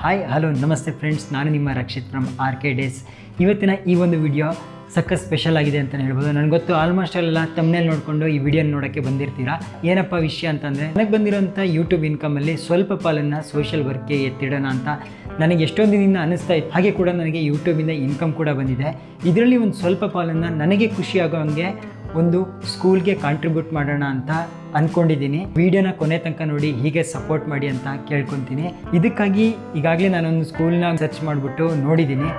Hi hello ನಮಸ್ತೆ friends ನಾನು ನಿಮ್ಮ Rakshith from R K days ಇವತ್ತಿನ ಈ ಒಂದು ವಿಡಿಯೋ ಸಕ್ಕ ಸ್ಪೆಷಲ್ ಆಗಿದೆ ಅಂತಲೇ ಹೇಳ್ಬೋದು. ನನಗೆ ಗೊತ್ತು ಆಲ್ಮೋಸ್ಟ್ ಎಲ್ಲ ತಮ್ಮನೇಲಿ ನೋಡಿಕೊಂಡು ಈ ವಿಡಿಯೋ ನೋಡೋಕ್ಕೆ ಬಂದಿರ್ತೀರಾ? ಏನಪ್ಪ ವಿಷಯ ಅಂತಂದರೆ, ನನಗೆ ಬಂದಿರೋಂಥ ಯೂಟ್ಯೂಬ್ ಇನ್ಕಮಲ್ಲಿ ಸ್ವಲ್ಪ ಪಾಲನ್ನು ಸೋಷಿಯಲ್ ವರ್ಕ್ಗೆ ಎತ್ತಿಡೋಣ ಅಂತ ನನಗೆ ಎಷ್ಟೊಂದು ದಿನ ಅನ್ನಿಸ್ತಾ ಇತ್ತು. ಹಾಗೆ ಕೂಡ ನನಗೆ ಯೂಟ್ಯೂಬಿಂದ ಇನ್ಕಮ್ ಕೂಡ ಬಂದಿದೆ. ಇದರಲ್ಲಿ ಒಂದು ಸ್ವಲ್ಪ ಪಾಲನ್ನು ನನಗೆ ಖುಷಿಯಾಗೋ ಹಂಗೆ ಒಂದು ಸ್ಕೂಲ್ಗೆ ಕಾಂಟ್ರಿಬ್ಯೂಟ್ ಮಾಡೋಣ ಅಂತ ಅಂದ್ಕೊಂಡಿದ್ದೀನಿ ವಿಡಿಯೋನ ಕೊನೆ ತನಕ ನೋಡಿ, ಹೀಗೆ ಸಪೋರ್ಟ್ ಮಾಡಿ ಅಂತ ಕೇಳ್ಕೊತೀನಿ. ಇದಕ್ಕಾಗಿ ಈಗಾಗಲೇ ನಾನೊಂದು ಸ್ಕೂಲ್ನ ಸರ್ಚ್ ಮಾಡಿಬಿಟ್ಟು ನೋಡಿದ್ದೀನಿ.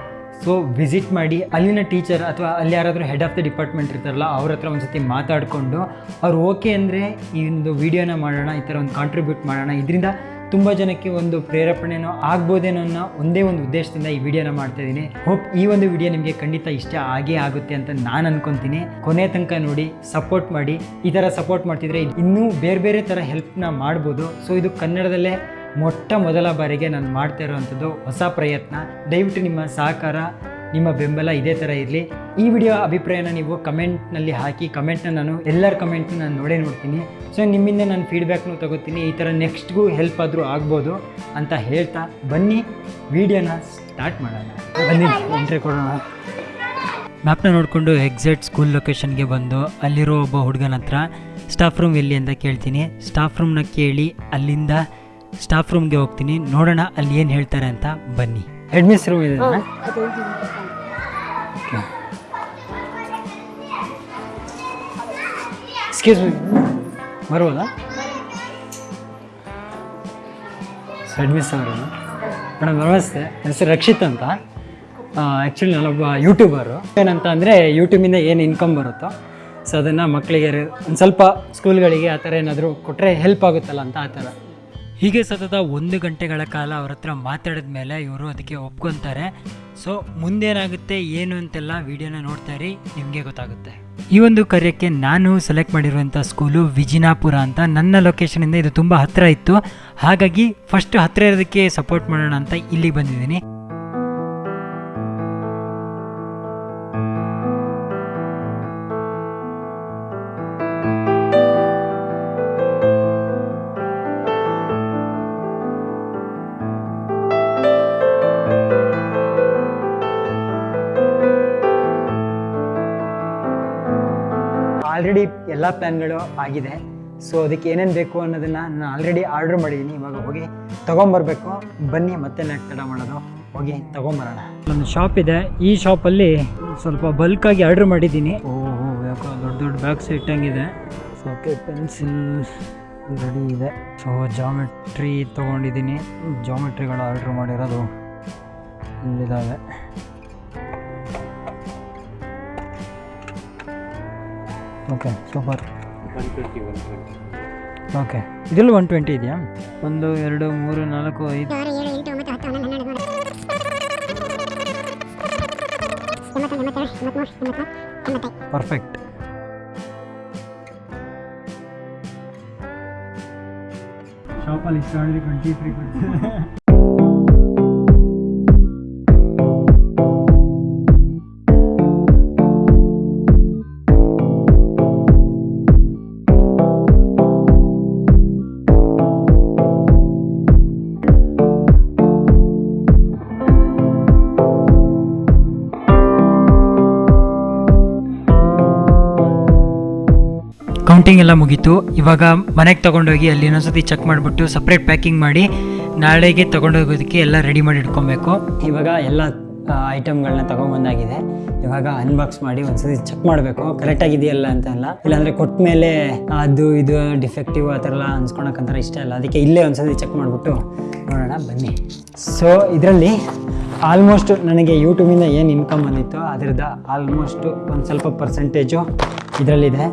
ಸೊ ವಿಸಿಟ್ ಮಾಡಿ, ಅಲ್ಲಿನ ಟೀಚರ್ ಅಥವಾ ಅಲ್ಲಿ ಯಾರಾದರೂ ಹೆಡ್ ಆಫ್ ದ ಡಿಪಾರ್ಟ್ಮೆಂಟ್ ಇರ್ತಾರಲ್ಲ, ಅವ್ರ ಹತ್ರ ಒಂದು ಸತಿ ಮಾತಾಡಿಕೊಂಡು, ಅವ್ರು ಓಕೆ ಅಂದರೆ ಈ ಒಂದು ವಿಡಿಯೋನ ಮಾಡೋಣ, ಈ ಥರ ಒಂದು ಕಾಂಟ್ರಿಬ್ಯೂಟ್ ಮಾಡೋಣ. ಇದರಿಂದ ತುಂಬ ಜನಕ್ಕೆ ಒಂದು ಪ್ರೇರೇಪಣೆನೋ ಆಗ್ಬೋದೇನೋ ಅನ್ನೋ ಒಂದೇ ಒಂದು ಉದ್ದೇಶದಿಂದ ಈ ವಿಡಿಯೋನ ಮಾಡ್ತಾ ಇದ್ದೀನಿ. ಹೋಪ್ ಈ ಒಂದು ವಿಡಿಯೋ ನಿಮಗೆ ಖಂಡಿತ ಇಷ್ಟ ಆಗೇ ಆಗುತ್ತೆ ಅಂತ ನಾನು ಅನ್ಕೊತೀನಿ. ಕೊನೆ ತನಕ ನೋಡಿ ಸಪೋರ್ಟ್ ಮಾಡಿ. ಈ ಥರ ಸಪೋರ್ಟ್ ಮಾಡ್ತಿದ್ರೆ ಇನ್ನೂ ಬೇರೆ ಬೇರೆ ಥರ ಹೆಲ್ಪ್ನ ಮಾಡ್ಬೋದು. ಸೊ ಇದು ಕನ್ನಡದಲ್ಲೇ ಮೊಟ್ಟ ಮೊದಲ ಬಾರಿಗೆ ನಾನು ಮಾಡ್ತಾ ಇರೋವಂಥದ್ದು ಹೊಸ ಪ್ರಯತ್ನ. ದಯವಿಟ್ಟು ನಿಮ್ಮ ಸಹಕಾರ ನಿಮ್ಮ ಬೆಂಬಲ ಇದೇ ಥರ ಇರಲಿ. ಈ ವಿಡಿಯೋ ಅಭಿಪ್ರಾಯನ ನೀವು ಕಮೆಂಟ್ನಲ್ಲಿ ಹಾಕಿ, ಕಮೆಂಟ್ನ ನಾನು ಎಲ್ಲರ ಕಮೆಂಟ್ನ ನಾನು ನೋಡೇ ನೋಡ್ತೀನಿ. ಸೊ ನಿಮ್ಮಿಂದ ನಾನು ಫೀಡ್ಬ್ಯಾಕ್ನು ತಗೋತೀನಿ. ಈ ಥರ ನೆಕ್ಸ್ಟ್ಗೂ ಹೆಲ್ಪ್ ಆದರೂ ಆಗ್ಬೋದು ಅಂತ ಹೇಳ್ತಾ ಬನ್ನಿ. ವಿಡಿಯೋನ ಸ್ಟಾರ್ಟ್ ಮಾಡೋಣ. ಬನ್ನಿ ಎಂಟ್ರಿ ಕೊಡೋಣ. ಮ್ಯಾಪ್ನ ನೋಡಿಕೊಂಡು ಎಕ್ಸಾಕ್ಟ್ ಸ್ಕೂಲ್ ಲೊಕೇಶನ್ಗೆ ಬಂದು ಅಲ್ಲಿರೋ ಒಬ್ಬ ಹುಡುಗನ ಹತ್ರ ಸ್ಟಾಫ್ ರೂಮ್ ಎಲ್ಲಿ? ಅಂತ ಕೇಳ್ತೀನಿ. ಸ್ಟಾಫ್ ರೂಮ್ನ ಕೇಳಿ ಅಲ್ಲಿಂದ ಸ್ಟಾಫ್ ರೂಮ್ಗೆ ಹೋಗ್ತೀನಿ. ನೋಡೋಣ ಅಲ್ಲಿ ಏನು ಹೇಳ್ತಾರೆ ಅಂತ ಬನ್ನಿ. ಹೆಡ್ ಮಿಸ್ ರೂಮ್ ಇದೆ ಎಕ್ಸ್ಕ್ಯೂಸ್ ಮೀ ಬರ್ಬೋದಾ ಹೆಡ್ಮಿಸ್ ಅವರು? ಮೇಡಮ್ ನಮಸ್ತೆ. ಹೆಸರು ರಕ್ಷಿತ್ ಅಂತ. ಆ್ಯಕ್ಚುಲಿ ನಾನೊಬ್ಬ ಯೂಟ್ಯೂಬರು ಏನಂತ ಅಂದರೆ ಯೂಟ್ಯೂಬಿಂದ ಏನು ಇನ್ಕಮ್ ಬರುತ್ತೋ ಸೊ ಅದನ್ನು ಮಕ್ಕಳಿಗೆ ಒಂದು ಸ್ವಲ್ಪ ಸ್ಕೂಲ್ಗಳಿಗೆ ಆ ಥರ ಏನಾದರೂ ಕೊಟ್ಟರೆ ಹೆಲ್ಪ್ ಆಗುತ್ತಲ್ಲ ಅಂತ ಆ ಥರ. ಹೀಗೆ ಸತತ ಒಂದು ಗಂಟೆಗಳ ಕಾಲ ಅವ್ರ ಹತ್ರ ಮಾತಾಡಿದ ಮೇಲೆ ಇವರು ಅದಕ್ಕೆ ಒಪ್ಕೊತಾರೆ. ಸೊ ಮುಂದೇನಾಗುತ್ತೆ, ಏನು ಅಂತೆಲ್ಲ ವಿಡಿಯೋನ ನೋಡ್ತಾ ಇರಿ, ನಿಮಗೆ ಗೊತ್ತಾಗುತ್ತೆ. ಈ ಒಂದು ಕಾರ್ಯಕ್ಕೆ ನಾನು ಸೆಲೆಕ್ಟ್ ಮಾಡಿರುವಂಥ ಸ್ಕೂಲು ವಿಜಿನಾಪುರ ಅಂತ ನನ್ನ ಲೊಕೇಶನಿಂದ ಇದು ತುಂಬ ಹತ್ತಿರ ಇತ್ತು. ಹಾಗಾಗಿ ಫಸ್ಟ್ ಹತ್ತಿರ ಇರೋದಕ್ಕೆ ಸಪೋರ್ಟ್ ಮಾಡೋಣ ಅಂತ ಇಲ್ಲಿಗೆ ಬಂದಿದ್ದೀನಿ. ಆಲ್ರೆಡಿ ಎಲ್ಲ ಪ್ಲ್ಯಾನ್ಗಳು ಆಗಿದೆ. ಸೊ ಅದಕ್ಕೆ ಏನೇನು ಬೇಕು ಅನ್ನೋದನ್ನು ನಾನು ಆಲ್ರೆಡಿ ಆರ್ಡ್ರ್ ಮಾಡಿದ್ದೀನಿ ಇವಾಗ ಹೋಗಿ ತೊಗೊಂಬರ್ಬೇಕು. ಬನ್ನಿ, ಮತ್ತೆ ನಾಲ್ಕು ತಡ ಮಾಡೋದು. ಹೋಗಿ ತೊಗೊಂಬರೋಣ. ಒಂದು ಶಾಪ್ ಇದೆ. ಈ ಶಾಪಲ್ಲಿ ಸ್ವಲ್ಪ ಬಲ್ಕಾಗಿ ಆರ್ಡ್ರ್ ಮಾಡಿದ್ದೀನಿ ಓಹೋ, ಯಾಕೋ ದೊಡ್ಡ ದೊಡ್ಡ ಬ್ಯಾಗ್ಸ್ ಇಟ್ಟಂಗಿದೆ. ಓಕೆ ಪೆನ್ಸಿಲ್ ರೆಡಿ ಇದೆ. ಸೊ ಜಾಮೆಟ್ರಿ ತೊಗೊಂಡಿದ್ದೀನಿ ಜಾಮೆಟ್ರಿಗಳು ಆರ್ಡ್ರ್ ಮಾಡಿರೋದು ಇಲ್ಲಿದ್ದಾವೆ. ಓಕೆ ಸೂಪರ್ ಓಕೆ ಇದೆಲ್ಲ ಒನ್ ಟ್ವೆಂಟಿ ಇದೆಯಾ? ಒಂದು ಎರಡು ಮೂರು ನಾಲ್ಕು ಐದು. ಆರು ಏಳು ಎಂಟು ಒಂಬತ್ತು ಹತ್ತು ಹನ್ನೊಂದು ಹನ್ನೆರಡು ಹದಿಮೂರು ಎಂಬತ್ತು ಎಂಬತ್ತೆರಡು ಎಂಬತ್ಮೂರು ಎಂಬತ್ನಾಲ್ಕು ಎಂಬತ್ತೈದು ಪರ್ಫೆಕ್ಟ್ ಶಾಪಲ್ಲಿ ಇಷ್ಟು ಆಲ್ರೆಡಿ ಟ್ವೆಂಟಿ ತ್ರೀ ಕೌಂಟಿಂಗ್ ಎಲ್ಲ ಮುಗೀತು. ಇವಾಗ ಮನೆಗೆ ತೊಗೊಂಡೋಗಿ ಅಲ್ಲಿ ಇನ್ನೊಂದ್ಸತಿ ಚೆಕ್ ಮಾಡಿಬಿಟ್ಟು ಸಪ್ರೇಟ್ ಪ್ಯಾಕಿಂಗ್ ಮಾಡಿ ನಾಳೆಗೆ ತೊಗೊಂಡೋಗೋದಕ್ಕೆ ಎಲ್ಲ ರೆಡಿ ಮಾಡಿ ಇಟ್ಕೊಬೇಕು. ಇವಾಗ ಎಲ್ಲ ಐಟಮ್ಗಳನ್ನ ತೊಗೊಂಬಂದಾಗಿದೆ. ಇವಾಗ ಅನ್ಬಾಕ್ಸ್ ಮಾಡಿ ಒಂದ್ಸತಿ ಚೆಕ್ ಮಾಡಬೇಕು. ಕರೆಕ್ಟಾಗಿದೆಯಲ್ಲ ಅಂತ ಅಲ್ಲ ಇಲ್ಲಾಂದರೆ ಕೊಟ್ಟ ಮೇಲೆ ಅದು ಇದು ಡಿಫೆಕ್ಟಿವ್ ಆ ಥರ ಎಲ್ಲ ಇಷ್ಟ ಇಲ್ಲ. ಅದಕ್ಕೆ ಇಲ್ಲೇ ಒಂದ್ಸತಿ ಚೆಕ್ ಮಾಡಿಬಿಟ್ಟು ನೋಡೋಣ, ಬನ್ನಿ. ಸೊ ಇದರಲ್ಲಿ ಆಲ್ಮೋಸ್ಟ್ ನನಗೆ ಯೂಟ್ಯೂಬಿಂದ ಏನು ಇನ್ಕಮ್ ಬಂದಿತ್ತು ಅದರದ್ದು ಆಲ್ಮೋಸ್ಟು ಒಂದು ಸ್ವಲ್ಪ ಪರ್ಸೆಂಟೇಜು ಇದರಲ್ಲಿದೆ.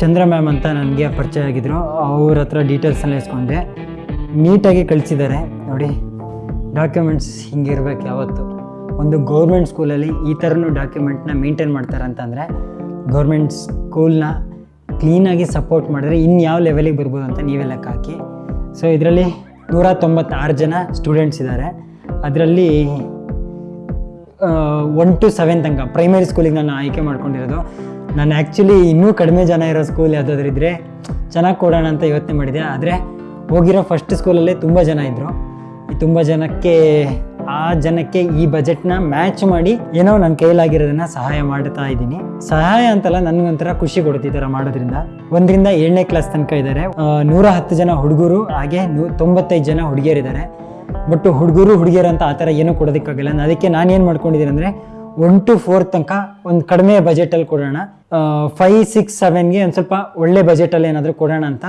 ಚಂದ್ರ ಮ್ಯಾಮ್ ಅಂತ ನನಗೆ ಪರಿಚಯ ಆಗಿದ್ರು. ಅವ್ರ ಹತ್ರ ಡೀಟೇಲ್ಸ್ನ ಇಸ್ಕೊಂಡೆ. ನೀಟಾಗಿ ಕಳಿಸಿದ್ದಾರೆ. ನೋಡಿ ಡಾಕ್ಯುಮೆಂಟ್ಸ್ ಹಿಂಗಿರ್ಬೇಕು ಯಾವತ್ತು. ಒಂದು ಗೌರ್ಮೆಂಟ್ ಸ್ಕೂಲಲ್ಲಿ ಈ ಥರನೂ ಡಾಕ್ಯುಮೆಂಟ್ನ ಮೇಂಟೈನ್ ಮಾಡ್ತಾರೆ ಅಂತಂದರೆ ಗೌರ್ಮೆಂಟ್ ಸ್ಕೂಲ್ನ ಕ್ಲೀನಾಗಿ ಸಪೋರ್ಟ್ ಮಾಡಿದ್ರೆ ಇನ್ನು ಯಾವ ಲೆವೆಲಿಗೆ ಬರ್ಬೋದು ಅಂತ ನೀವೇ ಲೆಕ್ಕ ಹಾಕಿ. ಸೊ ಇದರಲ್ಲಿ ನೂರ ತೊಂಬತ್ತಾರು ಜನ ಸ್ಟೂಡೆಂಟ್ಸ್ ಇದ್ದಾರೆ ಅದರಲ್ಲಿ ಒನ್ ಟು ಸೆವೆನ್ ತನಕ ಪ್ರೈಮರಿ ಸ್ಕೂಲಿಗೆ ನಾನು ಆಯ್ಕೆ ಮಾಡ್ಕೊಂಡಿರೋದು. ನಾನು ಆ್ಯಕ್ಚುಲಿ ಇನ್ನೂ ಕಡಿಮೆ ಜನ ಇರೋ ಸ್ಕೂಲ್ ಯಾವುದಾದ್ರೂ ಇದ್ದರೆ ಚೆನ್ನಾಗಿ ಕೊಡೋಣ ಅಂತ ಯೋಚನೆ ಮಾಡಿದೆ. ಆದರೆ ಹೋಗಿರೋ ಫಸ್ಟ್ ಸ್ಕೂಲಲ್ಲೇ ತುಂಬ ಜನ ಇದ್ದರು ಈ ತುಂಬ ಜನಕ್ಕೆ, ಆ ಜನಕ್ಕೆ ಈ ಬಜೆಟ್ನ ಮ್ಯಾಚ್ ಮಾಡಿ ಏನೋ ನನ್ನ ಕೈಲಾಗಿರೋದನ್ನ ಸಹಾಯ ಮಾಡ್ತಾ ಇದ್ದೀನಿ. ಸಹಾಯ ಅಂತಲ್ಲ ನನಗೊಂಥರ ಖುಷಿ ಕೊಡುತ್ತೆ ಈ ಥರ ಮಾಡೋದ್ರಿಂದ. ಒಂದರಿಂದ ಏಳನೇ ಕ್ಲಾಸ್ ತನಕ ಇದ್ದಾರೆ. ನೂರ ಹತ್ತು ಜನ ಹುಡುಗರು, ಹಾಗೆ ನೂ, ತೊಂಬತ್ತೈದು ಜನ ಹುಡುಗಿಯರಿದ್ದಾರೆ. ಬಟ್ ಹುಡುಗರು, ಹುಡುಗಿಯರು ಅಂತ ಆ ಥರ ಏನೂ ಕೊಡೋದಕ್ಕಾಗಲ್ಲ. ಅದಕ್ಕೆ ನಾನೇನು ಮಾಡ್ಕೊಂಡಿದ್ದೀನಿ ಅಂದರೆ ಒನ್ ಟು ಫೋರ್ ತನಕ ಒಂದು ಕಡಿಮೆ ಬಜೆಟಲ್ಲಿ ಕೊಡೋಣ. ಫೈವ್ ಸಿಕ್ಸ್ ಸೆವೆನ್ಗೆ ಒಂದು ಸ್ವಲ್ಪ ಒಳ್ಳೆ ಬಜೆಟಲ್ಲಿ ಏನಾದರೂ ಕೊಡೋಣ ಅಂತ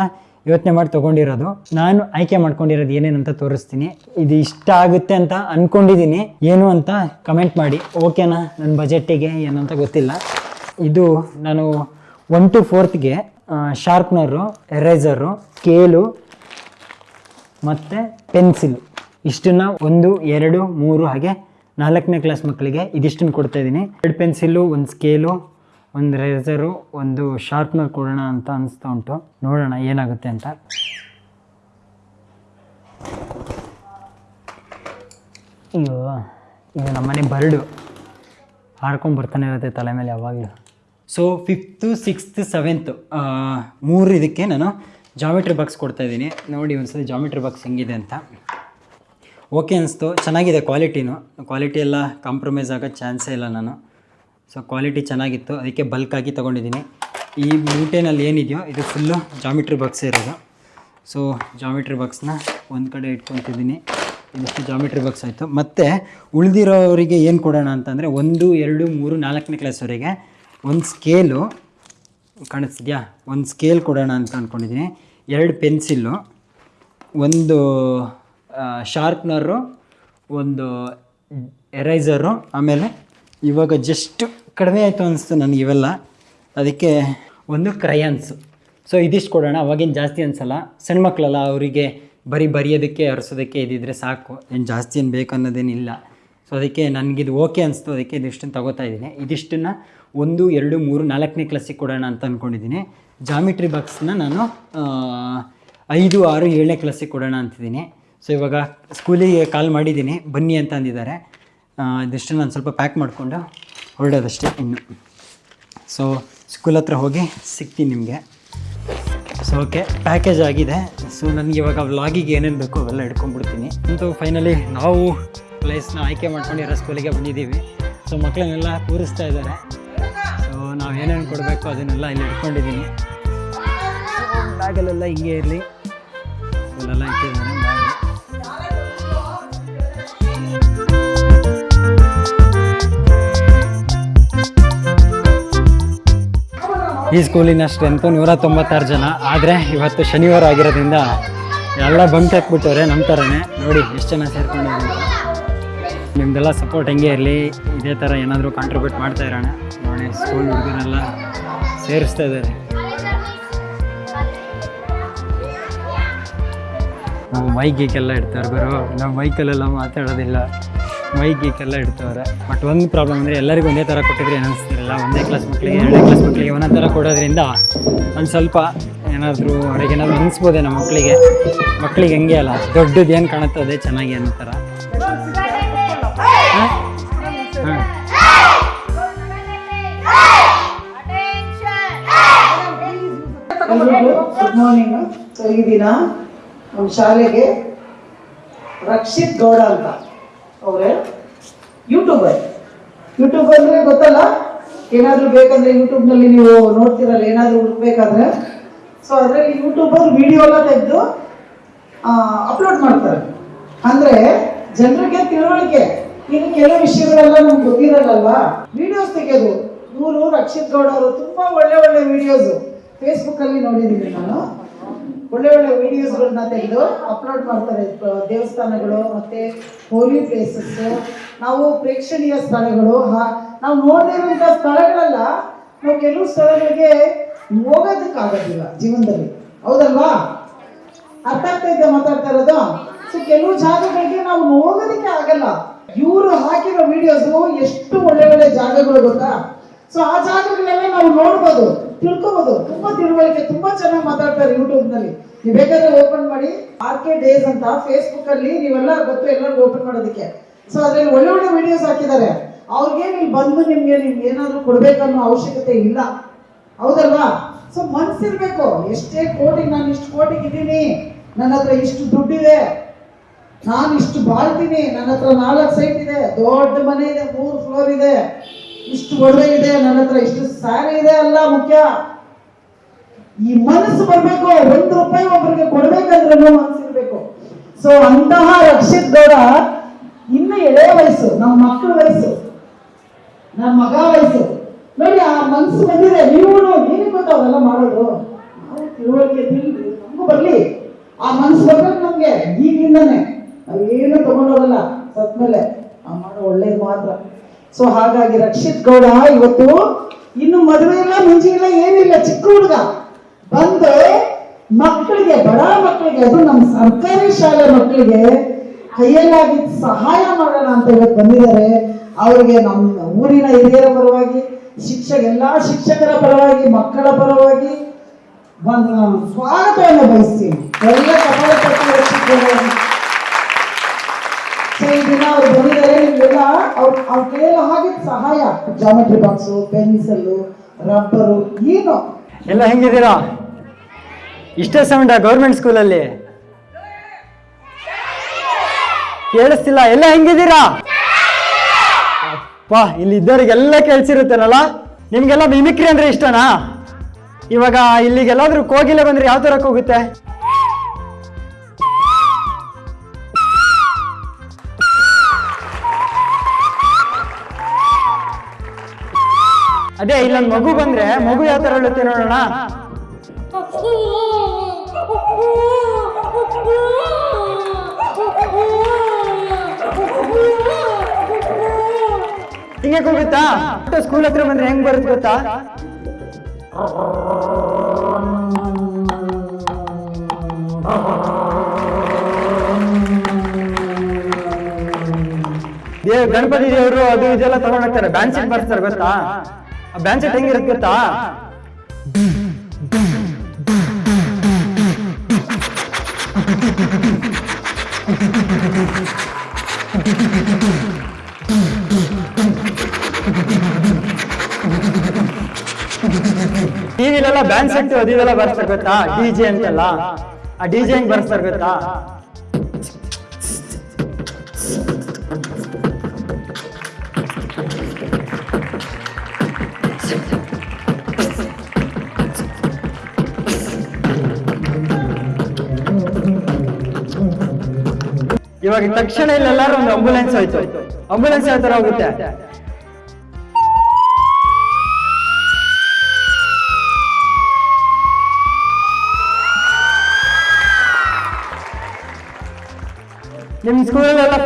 ಯೋಚನೆ ಮಾಡಿ ತೊಗೊಂಡಿರೋದು. ನಾನು ಆಯ್ಕೆ ಮಾಡ್ಕೊಂಡಿರೋದು ಏನೇನಂತ ತೋರಿಸ್ತೀನಿ. ಇದು ಇಷ್ಟ ಆಗುತ್ತೆ ಅಂತ ಅಂದ್ಕೊಂಡಿದ್ದೀನಿ ಏನು ಅಂತ ಕಮೆಂಟ್ ಮಾಡಿ. ಓಕೆನಾ ನನ್ನ ಬಜೆಟ್ಟಿಗೆ ಏನು ಅಂತ ಗೊತ್ತಿಲ್ಲ. ಇದು ನಾನು ಒನ್ ಟು ಫೋರ್ತ್ಗೆ ಶಾರ್ಪ್ನರು ಎರೇಸರು ಸ್ಕೇಲು ಮತ್ತು ಪೆನ್ಸಿಲ್ ಇಷ್ಟನ್ನ ಒಂದು, ಎರಡು, ಮೂರು ಹಾಗೆ ನಾಲ್ಕನೇ ಕ್ಲಾಸ್ ಮಕ್ಕಳಿಗೆ ಇದಿಷ್ಟನ್ನು ಕೊಡ್ತಾ ಇದ್ದೀನಿ. ಎರಡು ಪೆನ್ಸಿಲ್ಲು ಒಂದು ಸ್ಕೇಲು ಒಂದು ರೇಸರು ಒಂದು ಶಾರ್ಪ್ನರ್ ಕೊಡೋಣ ಅಂತ ಅನಿಸ್ತಾ ಉಂಟು. ನೋಡೋಣ ಏನಾಗುತ್ತೆ ಅಂತ. ಅಯ್ಯೋ, ಇದು ನಮ್ಮನೆ ಬರ್ಡು. ಹಾಡ್ಕೊಂಡು ಬರ್ತಾನೆ ಇರುತ್ತೆ ತಲೆ ಮೇಲೆ ಯಾವಾಗಲೂ. ಸೊ ಫಿಫ್ತು ಸಿಕ್ಸ್ತ್ ಸೆವೆಂತು ಮೂರು ಇದಕ್ಕೆ ನಾನು ಜಾಮಿಟ್ರಿ ಬಾಕ್ಸ್ ಕೊಡ್ತಾ ಇದ್ದೀನಿ. ನೋಡಿ ಒಂದ್ಸಲ ಜಾಮಿಟ್ರಿ ಬಾಕ್ಸ್ ಹೆಂಗಿದೆ ಅಂತ. ಓಕೆ ಅನಿಸ್ತು. ಚೆನ್ನಾಗಿದೆ ಕ್ವಾಲಿಟಿನೂ. ಕ್ವಾಲಿಟಿ ಎಲ್ಲ ಕಾಂಪ್ರಮೈಸ್ ಆಗೋ ಚಾನ್ಸೇ ಇಲ್ಲ ನಾನು. ಸೊ ಕ್ವಾಲಿಟಿ ಚೆನ್ನಾಗಿತ್ತು. ಅದಕ್ಕೆ ಬಲ್ಕಾಗಿ ತೊಗೊಂಡಿದ್ದೀನಿ. ಈ ಮೂಟೆನಲ್ಲಿ ಏನಿದೆಯೋ, ಇದು ಫುಲ್ಲು ಜಾಮಿಟ್ರಿ ಬಾಕ್ಸೇ ಇರೋದು. ಸೊ ಜಾಮಿಟ್ರಿ ಬಾಕ್ಸ್ನ ಒಂದು ಕಡೆ ಇಟ್ಕೊತಿದ್ದೀನಿ. ಇದಿಷ್ಟು ಜಾಮಿಟ್ರಿ ಬಾಕ್ಸ್ ಆಯಿತು. ಮತ್ತು, ಉಳಿದಿರೋರಿಗೆ ಏನು ಕೊಡೋಣ ಅಂತಂದರೆ, ಒಂದು, ಎರಡು, ಮೂರು, ನಾಲ್ಕನೇ ಕ್ಲಾಸ್ವರೆಗೆ ಒಂದು ಸ್ಕೇಲು ಕಾಣಿಸ್ತಿದ್ಯಾ? ಒಂದು ಸ್ಕೇಲ್ ಕೊಡೋಣ ಅಂತ ಅಂದ್ಕೊಂಡಿದ್ದೀನಿ ಎರಡು ಪೆನ್ಸಿಲ್ಲು ಒಂದು ಶಾರ್ಪ್ನರು ಒಂದು ಎರೈಸರು ಆಮೇಲೆ ಇವಾಗ ಜಸ್ಟ್ ಕಡಿಮೆ ಆಯಿತು ಅನಿಸ್ತು ನನಗೆ ಇವೆಲ್ಲ. ಅದಕ್ಕೆ ಒಂದು ಕ್ರಯಾನ್ಸು ಸೊ ಇದಿಷ್ಟು ಕೊಡೋಣ. ಅವಾಗೇನು ಜಾಸ್ತಿ ಅನಿಸಲ್ಲ. ಸಣ್ಣ ಮಕ್ಕಳಲ್ಲ ಅವರಿಗೆ ಬರೀ ಬರೆಯೋದಕ್ಕೆ, ಅರಸೋದಕ್ಕೆ ಇದಿದ್ರೆ ಸಾಕು. ಏನು ಜಾಸ್ತಿ ಏನು ಬೇಕು ಅನ್ನೋದೇನಿಲ್ಲ. ಸೊ ಅದಕ್ಕೆ ನನಗಿದು ಓಕೆ ಅನಿಸ್ತು. ಅದಕ್ಕೆ ಇದಿಷ್ಟನ್ನು ತಗೋತಾ ಇದ್ದೀನಿ. ಇದಿಷ್ಟನ್ನು ಒಂದು, ಎರಡು, ಮೂರು, ನಾಲ್ಕನೇ ಕ್ಲಾಸಿಗೆ ಕೊಡೋಣ ಅಂತ ಅಂದ್ಕೊಂಡಿದ್ದೀನಿ ಜಾಮಿಟ್ರಿ ಬಾಕ್ಸ್ನ ನಾನು ಐದು, ಆರು, ಏಳನೇ ಕ್ಲಾಸಿಗೆ ಕೊಡೋಣ ಅಂತಿದ್ದೀನಿ. ಸೊ ಇವಾಗ ಸ್ಕೂಲಿಗೆ ಕಾಲ್ ಮಾಡಿದ್ದೀನಿ. ಬನ್ನಿ ಅಂತ ಅಂದಿದ್ದಾರೆ. ಇದಿಷ್ಟು ನಾನು ಸ್ವಲ್ಪ ಪ್ಯಾಕ್ ಮಾಡಿಕೊಂಡು ಹೊರಡೋದಷ್ಟೇ ಇನ್ನು. ಸೊ ಸ್ಕೂಲ್ ಹತ್ರ ಹೋಗಿ ಸಿಗ್ತೀನಿ ನಿಮಗೆ. ಸೊ ಓಕೆ ಪ್ಯಾಕೇಜ್ ಆಗಿದೆ. ಸೊ ನನಗೆ ಇವಾಗ ವ್ಲಾಗಿಗೆ ಏನೇನು ಬೇಕು ಅವೆಲ್ಲ ಹಿಡ್ಕೊಂಡ್ಬಿಡ್ತೀನಿ. ಅಂತ ಫೈನಲಿ ನಾವು ಪ್ಲೇಸ್ನ ಆಯ್ಕೆ ಮಾಡ್ಕೊಂಡಿರೋ ಸ್ಕೂಲಿಗೆ ಬಂದಿದ್ದೀವಿ. ಸೊ ಮಕ್ಕಳನ್ನೆಲ್ಲ ಕೂರಿಸ್ತಾ ಇದ್ದಾರೆ. ಸೊ ನಾವು ಏನೇನು ಕೊಡಬೇಕು ಅದನ್ನೆಲ್ಲ ಇಲ್ಲಿ ಹಿಡ್ಕೊಂಡಿದ್ದೀನಿ. ಬ್ಯಾಗಲ್ಲೆಲ್ಲ ಹಿಂಗೆ ಇರಲಿ. ಇಲ್ಲೆಲ್ಲ ಇಟ್ಟಿದ್ದಾರೆ. ಈ ಸ್ಕೂಲಿನ ಸ್ಟ್ರೆಂತು ನೂರ ತೊಂಬತ್ತಾರು ಜನ. ಆದರೆ ಇವತ್ತು ಶನಿವಾರ ಆಗಿರೋದ್ರಿಂದ ಎಲ್ಲ ಬಂಕ್ ಹಾಕ್ಬಿಟ್ಟವ್ರೆ ನಮ್ಮ ಥರನೇ ನೋಡಿ, ಎಷ್ಟು ಜನ ಸೇರ್ಕೊಂಡಿದ್ದೀನಿ. ನಿಮ್ದೆಲ್ಲ ಸಪೋರ್ಟ್ ಹೆಂಗೆ ಇರಲಿ? ಇದೇ ಥರ ಏನಾದರೂ ಕಾಂಟ್ರಿಬ್ಯೂಟ್ ಮಾಡ್ತಾ ಇರೋಣ. ನೋಡಿ ಸ್ಕೂಲ್ ಹುಡುಗರೆಲ್ಲ ಸೇರಿಸ್ತಾ ಇದ್ದಾರೆ. ನಾವು ಮೈಕ್ ಗೀಕೆಲ್ಲ ಇಡ್ತಾರೆ ಬರೋ ನಾವು ಮೈಕಲ್ಲೆಲ್ಲ ಮಾತಾಡೋದಿಲ್ಲ. ಮೈಕ್ ಗೀಕೆಲ್ಲ ಇಡ್ತವ್ರೆ. ಬಟ್ ಒಂದು ಪ್ರಾಬ್ಲಮ್ ಅಂದರೆ ಎಲ್ಲರಿಗೂ ಒಂದೇ ಥರ ಕೊಟ್ಟಿದ್ರೆ ಏನು ಅನಿಸ್ತಿರಲ್ಲ ಒಂದೇ ಕ್ಲಾಸ್ ಮಕ್ಕಳಿಗೆ ಎರಡನೇ ಕ್ಲಾಸ್ ಮಕ್ಕಳಿಗೆ ಒಂದೊಂದು ಥರ ಕೊಡೋದ್ರಿಂದ ಒಂದು ಸ್ವಲ್ಪ ಏನಾದರೂ ಅವ್ರಿಗೆ ಏನಾದರೂ ನಮ್ಮ ಮಕ್ಕಳಿಗೆ ಮಕ್ಕಳಿಗೆ ಹೆಂಗೆ ಅಲ್ಲ, ದೊಡ್ಡದು ಏನು ಕಾಣುತ್ತೋ ಅದೇ ಚೆನ್ನಾಗಿ ಅನ್ನೋ ಥರ. ಗುಡ್ ಮಾರ್ನಿಂಗ್ ಈ ದಿನ ನಮ್ಮ ಶಾಲೆಗೆ ರಕ್ಷಿತ್ ಗೌಡ ಅಂತ. ಅವರೇ ಯೂಟ್ಯೂಬರ್ ಯೂಟ್ಯೂಬರ್ ಅಂದ್ರೆ ಗೊತ್ತಲ್ಲ? ಏನಾದರೂ ಬೇಕಂದ್ರೆ ಯೂಟ್ಯೂಬ್ನಲ್ಲಿ ನೀವು ನೋಡ್ತಿರಲ್ಲ, ಏನಾದರೂ ಹುಡುಕ್ಬೇಕಾದ್ರೆ. ಸೊ ಅದರಲ್ಲಿ ಯೂಟ್ಯೂಬರ್ ವಿಡಿಯೋ ಎಲ್ಲ ತೆಗೆದು ಅಪ್ಲೋಡ್ ಮಾಡ್ತಾರೆ. ಅಂದರೆ ಜನರಿಗೆ ತಿಳುವಳಿಕೆ. ಇನ್ನು ಕೆಲವು ವಿಷಯಗಳೆಲ್ಲ ನಮ್ಗೆ ಗೊತ್ತಿರಲ್ಲಲ್ವಾ? ವಿಡಿಯೋಸ್ ತೆಗೆಯೋದು ಇವರು ರಕ್ಷಿತ್ ಗೌಡ ಅವರು ತುಂಬಾ ಒಳ್ಳೆ ಒಳ್ಳೆ ವಿಡಿಯೋಸ್ ಫೇಸ್ಬುಕ್ ಅಲ್ಲಿ ನೋಡಿದ್ದೀನಿ ನಾನು. ಒಳ್ಳೆ ಒಳ್ಳೆ ವಿಡಿಯೋಸ್ಗಳನ್ನ ತೆಗೆದು ಅಪ್ಲೋಡ್ ಮಾಡ್ತಾರೆ, ದೇವಸ್ಥಾನಗಳು, ಮತ್ತೆ ಹೋಲಿ ಪ್ಲೇಸಸ್ ನಾವು ಪ್ರೇಕ್ಷಣೀಯ ಸ್ಥಳಗಳು ನಾವು ನೋಡಿರುವಂಥ ಸ್ಥಳಗಳೆಲ್ಲ, ನಾವು ಕೆಲವು ಸ್ಥಳಗಳಿಗೆ ಹೋಗೋದಕ್ಕಾಗೋದಿಲ್ಲ ಜೀವನದಲ್ಲಿ. ಹೌದಲ್ವಾ? ಅರ್ಥ ಆಗ್ತಾ ಇದ್ದ ಮಾತಾಡ್ತಾ ಇರೋದು? ಸೊ ಕೆಲವು ಜಾಗಗಳಿಗೆ ನಾವು ಹೋಗೋದಕ್ಕೆ ಆಗಲ್ಲ. ಇವರು ಹಾಕಿರೋ ವಿಡಿಯೋಸ್ ಎಷ್ಟು ಒಳ್ಳೆ ಒಳ್ಳೆ ಜಾಗಗಳು ಗೊತ್ತಾ? ಸೊ ಆ ಜಾಗಗಳೆಲ್ಲ ನಾವು ನೋಡ್ಬೋದು, ತಿಳ್ಕೊಬೋದು. ತುಂಬಾ ತಿಳುವಳಿಕೆ, ತುಂಬಾ ಚೆನ್ನಾಗಿ ಮಾತಾಡ್ತಾರೆ ಯೂಟ್ಯೂಬ್ನಲ್ಲಿ ನೀವು ಬೇಕಾದ್ರೆ ಓಪನ್ ಮಾಡಿ, ಆರ್ ಕೆ ಡೇಸ್ ಅಂತ ಫೇಸ್ಬುಕ್ ಅಲ್ಲಿ ನೀವೆಲ್ಲ ಗೊತ್ತು ಎಲ್ಲರಿಗೂ ಓಪನ್ ಮಾಡೋದಕ್ಕೆ. ಸೊ ಅದ್ರಲ್ಲಿ ಒಳ್ಳೆ ಒಳ್ಳೆ ವಿಡಿಯೋಸ್ ಹಾಕಿದ್ದಾರೆ. ಅವ್ರಿಗೆ ನೀವು ಬಂದು ನಿಮ್ಗೆ ನಿಮ್ಗೆ ಏನಾದ್ರು ಕೊಡ್ಬೇಕನ್ನೋ ಅವಶ್ಯಕತೆ ಇಲ್ಲ. ಹೌದಲ್ವಾ? ಸೊ ಮನ್ಸಿರ್ಬೇಕು. ಎಷ್ಟೇ ಕೋಟಿ ನಾನು ಇಷ್ಟು ಕೋಟಿಗೆ ಇದ್ದೀನಿ ನನ್ನ ಹತ್ರ ಇಷ್ಟು ದುಡ್ಡಿದೆ, ನಾನು ಇಷ್ಟು ಬಾಳ್ತೀನಿ ನನ್ನ ಹತ್ರ ನಾಲ್ಕು ಸೈಟ್ ಇದೆ, ದೊಡ್ಡ ಮನೆ ಇದೆ, ಮೂರು ಫ್ಲೋರ್ ಇದೆ, ಇಷ್ಟು ಒಡವೆ ಇದೆ ನನ್ನ ಹತ್ರ ಇಷ್ಟು ಸ್ಯಾರಿ ಇದೆ ಅಲ್ಲ ಮುಖ್ಯ. ಈ ಮನಸ್ಸು ಬರ್ಬೇಕು, ಒಂದು ರೂಪಾಯಿ ಒಬ್ಬರಿಗೆ ಕೊಡ್ಬೇಕಂದ್ರೂ ಮನಸ್ಸಿರ್ಬೇಕು ಸೊ ಅಂತಹ ರಕ್ಷಿತ್ ಗೌಡ ಇನ್ನು ಎಳೆಯ ವಯಸ್ಸು, ನಮ್ಮ ಮಕ್ಕಳ ವಯಸ್ಸು, ನಮ್ಮ ಮಗ ವಯಸ್ಸು. ನೋಡಿ, ಆ ಮನಸ್ಸು ಬಂದಿದೆ. ನೀವು ನೀನು ಗೊತ್ತಾವಲ್ಲ ಮಾಡೋದು? ನಾವು ತಿಳುವಳಿಕೆ ನಮಗೂ ಬರಲಿ. ಆ ಮನಸ್ಸು ಬರ್ಬೇಕು ನಮಗೆ ಈಗಿಂದಾನೆ ನಾವೇನು ತಗೊಂಡೋಗಲ್ಲ ಸತ್ಮೇಲೆ. ಆ ಮಾಡೋ ಒಳ್ಳೇದು ಮಾತ್ರ. ಸೊ ಹಾಗಾಗಿ ರಕ್ಷಿತ್ ಗೌಡ, ಇವತ್ತು ಇನ್ನು ಮದುವೆ ಇಲ್ಲ ಮುಂಚೆ ಇಲ್ಲ ಏನಿಲ್ಲ. ಚಿಕ್ಕ ಹುಡುಗ. ಬಂದು ಮಕ್ಕಳಿಗೆ, ಬಡ ಮಕ್ಕಳಿಗೆ, ಅದು ನಮ್ಮ ಸರ್ಕಾರಿ ಶಾಲೆ ಮಕ್ಕಳಿಗೆ ಕೈಯಲ್ಲಾಗಿ ಸಹಾಯ ಮಾಡೋಣ ಅಂತ ಹೇಳಿ ಬಂದಿದ್ದಾರೆ. ಅವರಿಗೆ ನಮ್ಮ ಊರಿನ ಹಿರಿಯರ ಪರವಾಗಿ, ಶಿಕ್ಷಕ, ಎಲ್ಲ ಶಿಕ್ಷಕರ ಪರವಾಗಿ, ಮಕ್ಕಳ ಪರವಾಗಿ ಒಂದು ಸ್ವಾಗತವನ್ನು ಬಯಸ್ತೀನಿ. ಎಲ್ಲ ದಿನ ಅವ್ರು ಬಂದಿದ್ದಾರೆ, ನಿಮ್ಗೆಲ್ಲ ಅವ್ರ ಅವ್ರ ಕೈಯಲ್ಲಿ ಹಾಗೆ ಸಹಾಯ. ಜಾಮೆಟ್ರಿ ಬಾಕ್ಸು ಪೆನ್ಸಿಲ್ಲು ರಬ್ಬರು ಏನು. ಎಲ್ಲ ಹೆಂಗಿದ್ದೀರಾ? ಇಷ್ಟೇ ಸೌಂಡ ಗೌರ್ಮೆಂಟ್ ಸ್ಕೂಲಲ್ಲಿ ಕೇಳಿಸ್ತಿಲ್ಲ. ಎಲ್ಲ ಹೆಂಗಿದ್ದೀರಾ? ಅಪ್ಪ, ಇಲ್ಲಿ ಇದ್ದವರಿಗೆಲ್ಲ ಕೇಳಿಸಿರುತ್ತೇನಲ್ಲ? ನಿಮ್ಗೆಲ್ಲ ಮಿಮಿಕ್ರಿ ಅಂದ್ರೆ ಇಷ್ಟನಾ? ಇವಾಗ ಇಲ್ಲಿಗೆಲ್ಲಾದ್ರೂ ಕೋಗಿಲೆ ಬಂದ್ರೆ ಯಾವ ತರ ಹೋಗುತ್ತೆ? ಅದೇ, ಇಲ್ಲೊಂದು ಮಗು ಬಂದ್ರೆ ಮಗು ಯಾವ ತರ ಹೇಳುತ್ತೆ ನೋಡೋಣ? ಹಿಂಗೆ ಹೋಗುತ್ತಾ ಸ್ಕೂಲ್ ಹತ್ರ ಬಂದ್ರೆ ಹೆಂಗ್ ಬರುತ್ತೆ ಗೊತ್ತಾ? ದೇವ್ ಗಣಪತಿ ದೇವರು ಅದು ಇದೆಲ್ಲ ತಗೊಂಡೋಗ್ತಾರೆ ಹೋಗ್ತಾರೆ. ಬ್ಯಾನ್ ಬರ್ತಾರೆ ಗೊತ್ತಾ? ಆ ಬ್ಯಾನ್ ಸೆಟ್ ಹೆಂಗಿರುತ್ತೆ ಗೊತ್ತಾ? ಬ್ಯಾನ್ ಸೆಟ್ ಅದು ಇದೆಲ್ಲ ಬರ್ತಾರೆ ಗೊತ್ತಾ? ಡಿ ಜೆ ಅಂತೆಲ್ಲ. ಆ ಡಿ ಜೆ ಹೆಂಗ್ ಗೊತ್ತಾ? ಇವಾಗ ತಕ್ಷಣ ಇಲ್ಲೆಲ್ಲಾರು ಒಂದು ಆಂಬುಲೆನ್ಸ್ ಹೋಯ್ತು. ಆಂಬುಲೆನ್ಸ್ ಯಾವ ತರ ಹೋಗುತ್ತೆ?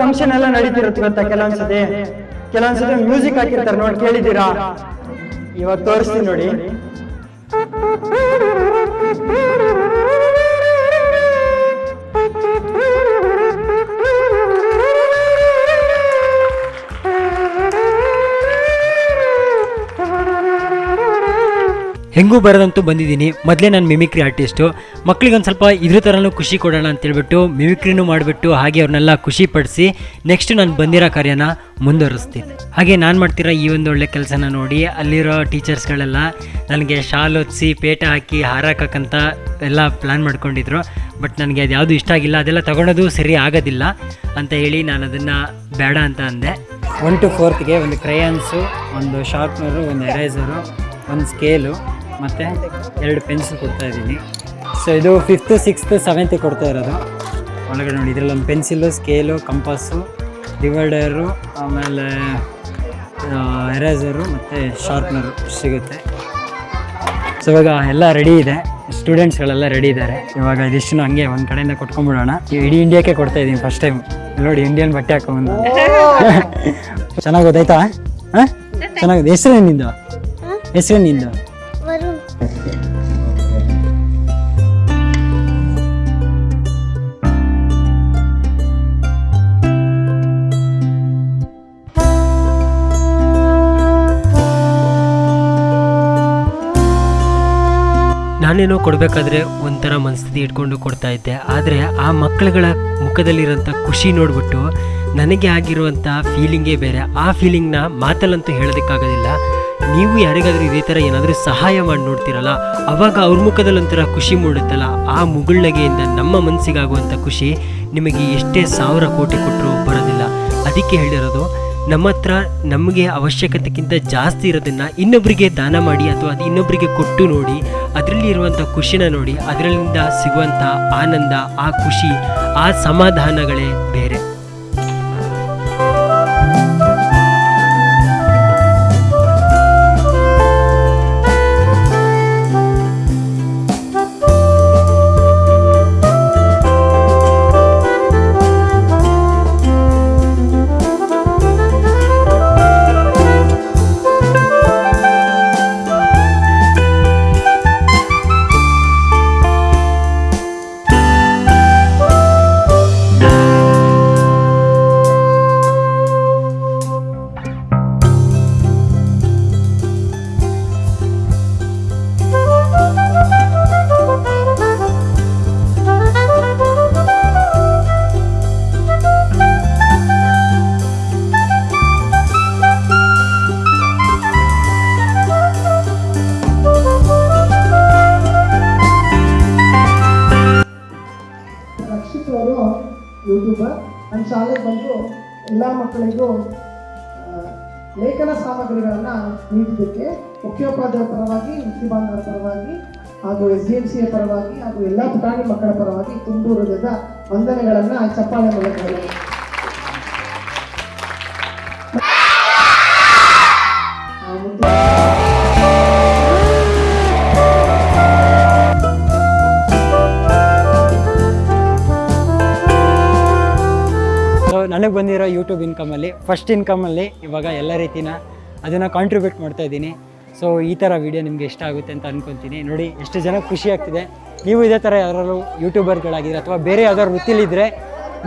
ಫಂಕ್ಷನ್ ಎಲ್ಲ ನಡೀತಿರುತ್ತೆ ಗೊತ್ತಾ? ಕೆಲವೊಂದ್ಸತಿ ಕೆಲವೊಂದ್ಸತಿ ಮ್ಯೂಸಿಕ್ ಹಾಕಿರ್ತಾರೆ ನೋಡಿ ಕೇಳಿದ್ದೀರಾ? ಇವಾಗ ತೋರಿಸ್ತೀನಿ ನೋಡಿ. ಹೆಂಗೂ ಬರೋದಂತೂ ಬಂದಿದ್ದೀನಿ. ಮೊದಲೇ ನಾನು ಮಿಮಿಕ್ರಿ ಆರ್ಟಿಸ್ಟು ಮಕ್ಳಿಗೊಂದು ಸ್ವಲ್ಪ ಇದ್ರ ಥರನೂ ಖುಷಿ ಕೊಡೋಣ ಅಂತೇಳ್ಬಿಟ್ಟು ಮಿಮಿಕ್ರಿನೂ ಮಾಡಿಬಿಟ್ಟು ಹಾಗೆ ಅವ್ರನ್ನೆಲ್ಲ ಖುಷಿ ಪಡಿಸಿ ನೆಕ್ಸ್ಟ್ ನಾನು ಬಂದಿರೋ ಕಾರ್ಯನ ಮುಂದುವರಿಸ್ತೀನಿ. ಹಾಗೆ ನಾನು ಮಾಡ್ತಿರೋ ಈ ಒಂದು ಒಳ್ಳೆ ಕೆಲಸನ ನೋಡಿ, ಅಲ್ಲಿರೋ ಟೀಚರ್ಸ್ಗಳೆಲ್ಲ ನನಗೆ ಶಾಲ್ ಹೊತ್ಸಿ ಪೇಟ ಹಾಕಿ ಹಾರಾಕಕ್ಕಂತ ಎಲ್ಲ ಪ್ಲ್ಯಾನ್ ಮಾಡ್ಕೊಂಡಿದ್ರು. ಬಟ್ ನನಗೆ ಅದು ಯಾವುದು ಇಷ್ಟ ಆಗಿಲ್ಲ, ಅದೆಲ್ಲ ತೊಗೊಳೋದು ಸರಿ ಆಗೋದಿಲ್ಲ ಅಂತ ಹೇಳಿ ನಾನು ಅದನ್ನು ಬೇಡ ಅಂತ ಅಂದೆ. ಒನ್ ಟು ಫೋರ್ತ್ಗೆ ಒಂದು ಕ್ರಯಾನ್ಸು ಒಂದು ಶಾರ್ಪ್ನರು ಒಂದು ಎರೈಸರು ಒಂದು ಸ್ಕೇಲು ಮತ್ತು ಎರಡು ಪೆನ್ಸಿಲ್ ಕೊಡ್ತಾ ಇದ್ದೀನಿ. ಸೊ ಇದು ಫಿಫ್ತ್ ಸಿಕ್ಸ್ತ್ ಸೆವೆಂತಿಗೆ ಕೊಡ್ತಾ ಇರೋದು. ಒಳಗಡೆ ನೋಡಿ ಇದರಲ್ಲಿ ಒಂದು ಪೆನ್ಸಿಲು ಸ್ಕೇಲು ಕಂಪಾಸು ಡಿವೈಡರು ಆಮೇಲೆ ಎರೇಸರು ಮತ್ತು ಶಾರ್ಪ್ನರು ಸಿಗುತ್ತೆ. ಸೊ ಇವಾಗ ಎಲ್ಲ ರೆಡಿ ಇದೆ. ಸ್ಟೂಡೆಂಟ್ಸ್ಗಳೆಲ್ಲ ರೆಡಿ ಇದ್ದಾರೆ. ಇವಾಗ ಇದಿಷ್ಟು ಹಂಗೆ ಒಂದು ಕಡೆಯಿಂದ ಕೊಟ್ಕೊಂಡ್ಬಿಡೋಣ. ಇಡೀ ಇಂಡಿಯಾಕ್ಕೆ ಕೊಡ್ತಾ ಇದ್ದೀನಿ ಫಸ್ಟ್ ಟೈಮ್ ನೋಡಿ ಇಂಡಿಯನ್ ಬಟ್ಟೆ ಹಾಕೊಂಬಂದು ಚೆನ್ನಾಗಿ ಗೊತ್ತಾಯ್ತಾ? ಹಾಂ? ಚೆನ್ನಾಗಿದೆ ಹೆಸರು ನಿಂದು? ನಾನೇನೋ ಕೊಡಬೇಕಾದ್ರೆ ಒಂಥರ ಮನಸ್ಥಿತಿ ಇಟ್ಕೊಂಡು ಕೊಡ್ತಾ ಇದ್ದೆ. ಆದರೆ ಆ ಮಕ್ಕಳುಗಳ ಮುಖದಲ್ಲಿರೋಂಥ ಖುಷಿ ನೋಡಿಬಿಟ್ಟು ನನಗೆ ಆಗಿರುವಂಥ ಫೀಲಿಂಗೇ ಬೇರೆ. ಆ ಫೀಲಿಂಗ್ನ ಮಾತಲ್ಲಂತೂ ಹೇಳೋದಕ್ಕಾಗೋದಿಲ್ಲ. ನೀವು ಯಾರಿಗಾದರೂ ಇದೇ ಥರ ಏನಾದರೂ ಸಹಾಯ ಮಾಡಿ ನೋಡ್ತೀರಲ್ಲ, ಅವಾಗ ಅವ್ರ ಮುಖದಲ್ಲಿ ಒಂಥರ ಖುಷಿ ಮೂಡುತ್ತಲ್ಲ. ಆ ಮುಗುಳ್ನಗೆಯಿಂದ ನಮ್ಮ ಮನಸ್ಸಿಗಾಗುವಂಥ ಖುಷಿ ನಿಮಗೆ ಎಷ್ಟೇ ಸಾವಿರ ಕೋಟಿ ಕೊಟ್ಟರು ಬರೋದಿಲ್ಲ. ಅದಕ್ಕೆ ಹೇಳಿರೋದು ನಮ್ಮ ಹತ್ರ ನಮಗೆ ಅವಶ್ಯಕತೆಗಿಂತ ಜಾಸ್ತಿ ಇರೋದನ್ನು ಇನ್ನೊಬ್ಬರಿಗೆ ದಾನ ಮಾಡಿ ಅಥವಾ ಅದು ಇನ್ನೊಬ್ಬರಿಗೆ ಕೊಟ್ಟು ನೋಡಿ ಅದರಲ್ಲಿ ಇರುವಂಥ ಖುಷಿನ ನೋಡಿ ಅದರಿಂದ ಸಿಗುವಂಥ ಆನಂದ, ಆ ಖುಷಿ, ಆ ಸಮಾಧಾನಗಳೇ ಬೇರೆ. ನೀಡಿದ್ದಕ್ಕೆ ಮುಖ್ಯೋಪಾಧ್ಯಾಯ ಪರವಾಗಿ ವೃತ್ತಿ ಬಾಂಧವರ ಪರವಾಗಿ, ಹಾಗೂ ಎಸ್ ಡಿ ಎಂ ಸಿಯ ಪರವಾಗಿ, ಹಾಗೂ ಎಲ್ಲ ಪುಟಾಣಿ ಮಕ್ಕಳ ಪರವಾಗಿ ತುಂಬು ಹೃದಯದ ವಂದನೆಗಳನ್ನು ಚಪ್ಪಾಳೆ ಮೂಲಕ ನನಗೆ ಬಂದಿರೋ ಯೂಟ್ಯೂಬ್ ಇನ್ಕಮಲ್ಲಿ ಫಸ್ಟ್ ಇನ್ಕಮಲ್ಲಿ ಇವಾಗ ಎಲ್ಲ ರೀತಿನ ಅದನ್ನು ಕಾಂಟ್ರಿಬ್ಯೂಟ್ ಮಾಡ್ತಾ ಇದ್ದೀನಿ. ಸೊ ಈ ಥರ ವೀಡಿಯೋ ನಿಮಗೆ ಇಷ್ಟ ಆಗುತ್ತೆ ಅಂತ ಅಂದ್ಕೊತೀನಿ ನೋಡಿ, ಎಷ್ಟು ಜನ ಖುಷಿ ಆಗ್ತಿದೆ. ನೀವು ಇದೇ ಥರ ಯಾರಾದ್ರು ಯೂಟ್ಯೂಬರ್ಗಳಾಗಿದ್ದರೆ ಅಥವಾ ಬೇರೆ ಯಾವ್ದಾದ್ರು ವೃತ್ತಿಲಿದ್ದರೆ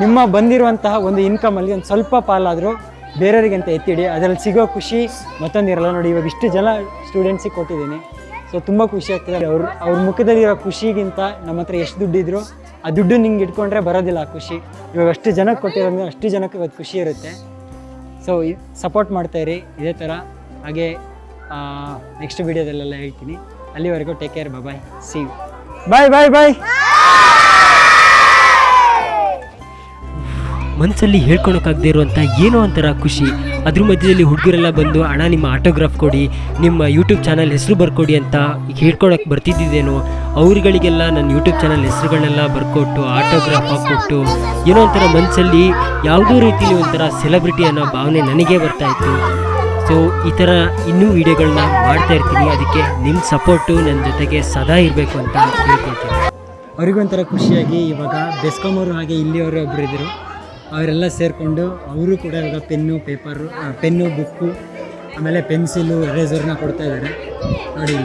ನಿಮ್ಮ ಬಂದಿರುವಂತಹ ಒಂದು ಇನ್ಕಮಲ್ಲಿ ಒಂದು ಸ್ವಲ್ಪ ಪಾಲಾದರೂ ಬೇರೆಯವರಿಗೆ ಅಂತ ಎತ್ತಿಡಿ. ಅದರಲ್ಲಿ ಸಿಗೋ ಖುಷಿ ಮತ್ತೊಂದಿರಲ್ಲ. ನೋಡಿ, ಇವಾಗ ಇಷ್ಟು ಜನ ಸ್ಟೂಡೆಂಟ್ಸಿಗೆ ಕೊಟ್ಟಿದ್ದೀನಿ. ಸೊ ತುಂಬ ಖುಷಿ ಆಗ್ತಿದೆ. ಅವ್ರ ಅವ್ರ ಮುಖದಲ್ಲಿರೋ ಖುಷಿಗಿಂತ ನಮ್ಮ ಹತ್ರ ಎಷ್ಟು ದುಡ್ಡಿದ್ರು, ಆ ದುಡ್ಡು ನಿಂಗೆ ಇಟ್ಕೊಂಡ್ರೆ ಬರೋದಿಲ್ಲ ಆ ಖುಷಿ. ಇವಾಗ ಅಷ್ಟು ಜನಕ್ಕೆ ಕೊಟ್ಟಿರೋದ್ರೆ ಅಷ್ಟು ಜನಕ್ಕೆ ಇವತ್ತು ಖುಷಿ ಇರುತ್ತೆ. ಸೊ ಸಪೋರ್ಟ್ ಮಾಡ್ತಾಯಿರಿ ಇದೇ ಥರ ಹಾಗೆ ನೆಕ್ಸ್ಟ್ ವೀಡಿಯೋದಲ್ಲೆಲ್ಲ ಹೇಳ್ತೀನಿ. ಅಲ್ಲಿವರೆಗೂ take care bye see bye bye bye ಮನಸ್ಸಲ್ಲಿ ಹೇಳ್ಕೊಳಕ್ಕಾಗದೇ ಇರುವಂಥ ಏನೋ ಒಂಥರ ಖುಷಿ. ಅದ್ರ ಮಧ್ಯದಲ್ಲಿ ಹುಡುಗರೆಲ್ಲ ಬಂದು, ಅಣ್ಣ, ನಿಮ್ಮ ಆಟೋಗ್ರಾಫ್ ಕೊಡಿ, ನಿಮ್ಮ ಯೂಟ್ಯೂಬ್ ಚಾನಲ್ ಹೆಸರು ಬರ್ಕೊಡಿ ಅಂತ ಹೇಳ್ಕೊಳಕ್ಕೆ ಬರ್ತಿದ್ದೇನೋ ಅವ್ರುಗಳಿಗೆಲ್ಲ ನನ್ನ ಯೂಟ್ಯೂಬ್ ಚಾನಲ್ ಹೆಸರುಗಳನ್ನೆಲ್ಲ ಬರ್ಕೊಟ್ಟು, ಆಟೋಗ್ರಾಫ್ ಹಾಕ್ಕೊಟ್ಟು, ಏನೋ ಒಂಥರ ಮನಸ್ಸಲ್ಲಿ ಯಾವುದೋ ರೀತಿಲಿ ಒಂಥರ ಸೆಲೆಬ್ರಿಟಿ ಅನ್ನೋ ಭಾವನೆ ನನಗೆ ಬರ್ತಾ ಇತ್ತು. ಸೊ ಈ ಥರ ಇನ್ನೂ ವೀಡಿಯೋಗಳನ್ನ ಮಾಡ್ತಾ ಇರ್ತೀನಿ. ಅದಕ್ಕೆ ನಿಮ್ಮ ಸಪೋರ್ಟು ನನ್ನ ಜೊತೆಗೆ ಸದಾ ಇರಬೇಕು ಅಂತ ಕೇಳ್ಕೊಳ್ತೀನಿ ಅವ್ರಿಗೊಂಥರ ಖುಷಿಯಾಗಿ ಇವಾಗ ಬೆಸ್ಕಾಮವರು ಹಾಗೆ ಇಲ್ಲಿಯವರು ಒಬ್ಬರು ಅವರೆಲ್ಲ ಸೇರಿಕೊಂಡು ಅವರು ಕೂಡ ಇವಾಗ ಪೆನ್ನು, ಪೇಪರು ಪೆನ್ನು, ಬುಕ್ಕು, ಆಮೇಲೆ ಪೆನ್ಸಿಲು, ಎರೇಸರ್ನ ಕೊಡ್ತಾ ಇದ್ದಾರೆ. ನೋಡಿ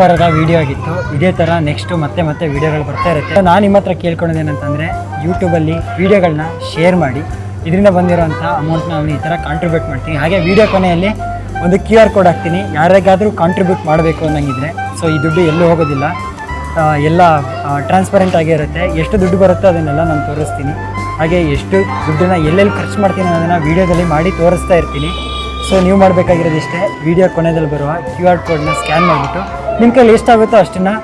ವಾರದ ವಿಡಿಯೋ ಆಗಿತ್ತು. ಇದೇ ಥರ ನೆಕ್ಸ್ಟು ಮತ್ತೆ ಮತ್ತೆ ವಿಡಿಯೋಗಳು ಬರ್ತಾ ಇರುತ್ತೆ. ನಾನು ನಿಮ್ಮ ಹತ್ರ ಕೇಳ್ಕೊಳೋದೇನಂತಂದರೆ ಯೂಟ್ಯೂಬಲ್ಲಿ ವಿಡಿಯೋಗಳನ್ನ ಶೇರ್ ಮಾಡಿ. ಇದರಿಂದ ಬಂದಿರೋಂಥ ಅಮೌಂಟ್ನ ಅವನು ಈ ಥರ ಕಾಂಟ್ರಿಬ್ಯೂಟ್ ಮಾಡ್ತೀನಿ. ಹಾಗೆ ವಿಡಿಯೋ ಕೊನೆಯಲ್ಲಿ ಒಂದು ಕ್ಯೂ ಆರ್ ಕೋಡ್ ಹಾಕ್ತೀನಿ. ಯಾರಿಗಾದರೂ ಕಾಂಟ್ರಿಬ್ಯೂಟ್ ಮಾಡಬೇಕು ಅನ್ನಂಗಿದ್ರೆ. ಸೊ ಈ ದುಡ್ಡು ಎಲ್ಲೂ ಹೋಗೋದಿಲ್ಲ. ಎಲ್ಲ ಟ್ರಾನ್ಸ್ಪರೆಂಟ್ ಆಗೇ ಇರುತ್ತೆ. ಎಷ್ಟು ದುಡ್ಡು ಬರುತ್ತೋ ಅದನ್ನೆಲ್ಲ ನಾನು ತೋರಿಸ್ತೀನಿ. ಹಾಗೆ ಎಷ್ಟು ದುಡ್ಡನ್ನ ಎಲ್ಲೆಲ್ಲಿ ಖರ್ಚು ಮಾಡ್ತೀನಿ ಅನ್ನೋದನ್ನು ವೀಡಿಯೋದಲ್ಲಿ ಮಾಡಿ ತೋರಿಸ್ತಾ ಇರ್ತೀನಿ. ಸೊ ನೀವು ಮಾಡಬೇಕಾಗಿರೋದಿಷ್ಟೇ. ವಿಡಿಯೋ ಕೊನೆಯಲ್ಲಿ ಬರುವ ಕ್ಯೂ ಆರ್ ಕೋಡನ್ನ ಸ್ಕ್ಯಾನ್ ಮಾಡಿಬಿಟ್ಟು ನಿಮ್ಮ ಕೈಲಿ ಎಷ್ಟಾಗುತ್ತೋ ಅಷ್ಟನ್ನು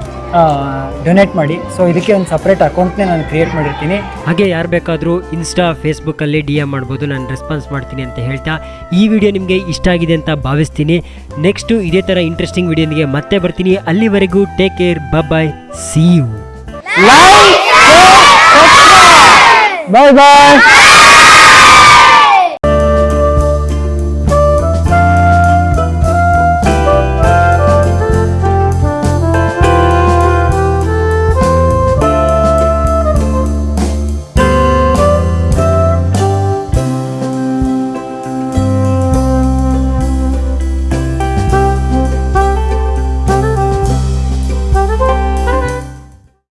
ಡೊನೇಟ್ ಮಾಡಿ. ಸೊ ಇದಕ್ಕೆ ಒಂದು ಸಪ್ರೇಟ್ ಅಕೌಂಟ್ನೇ ನಾನು ಕ್ರಿಯೇಟ್ ಮಾಡಿರ್ತೀನಿ. ಹಾಗೆ ಯಾರು ಬೇಕಾದರೂ ಇನ್ಸ್ಟಾ ಫೇಸ್ಬುಕ್ಕಲ್ಲಿ ಡಿ ಎಂ ಮಾಡ್ಬೋದು ನಾನು ರೆಸ್ಪಾನ್ಸ್ ಮಾಡ್ತೀನಿ ಅಂತ ಹೇಳ್ತಾ ಈ ವಿಡಿಯೋ ನಿಮಗೆ ಇಷ್ಟ ಆಗಿದೆ ಅಂತ ಭಾವಿಸ್ತೀನಿ. ನೆಕ್ಸ್ಟು ಇದೇ ಥರ ಇಂಟ್ರೆಸ್ಟಿಂಗ್ ವಿಡಿಯೋನಿಗೆ ಮತ್ತೆ ಬರ್ತೀನಿ. ಅಲ್ಲಿವರೆಗೂ take care bye see you bye bye